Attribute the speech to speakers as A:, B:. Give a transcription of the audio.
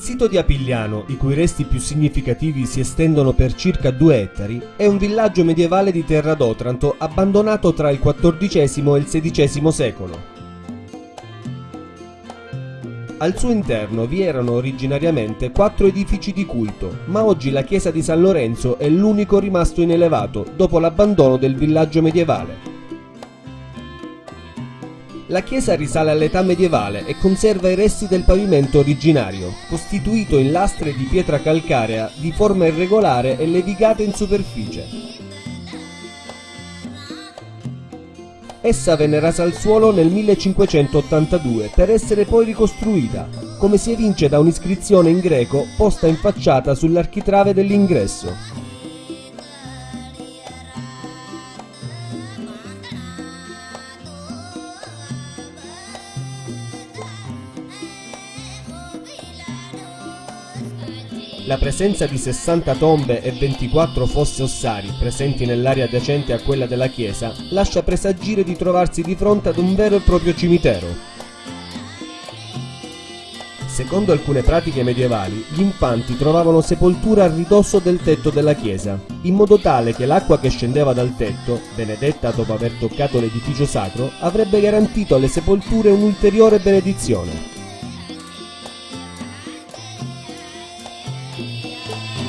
A: sito di Apigliano, i cui resti più significativi si estendono per circa due ettari, è un villaggio medievale di terra d'Otranto abbandonato tra il XIV e il XVI secolo. Al suo interno vi erano originariamente quattro edifici di culto, ma oggi la chiesa di San Lorenzo è l'unico rimasto in elevato dopo l'abbandono del villaggio medievale. La chiesa risale all'età medievale e conserva i resti del pavimento originario, costituito in lastre di pietra calcarea di forma irregolare e levigate in superficie. Essa venne rasa al suolo nel 1582 per essere poi ricostruita, come si evince da un'iscrizione in greco posta in facciata sull'architrave dell'ingresso. La presenza di 60 tombe e 24 fosse ossari presenti nell'area adiacente a quella della chiesa lascia presagire di trovarsi di fronte ad un vero e proprio cimitero. Secondo alcune pratiche medievali, gli infanti trovavano sepoltura a ridosso del tetto della chiesa, in modo tale che l'acqua che scendeva dal tetto, benedetta dopo aver toccato l'edificio sacro, avrebbe garantito alle sepolture un'ulteriore benedizione. Thank you.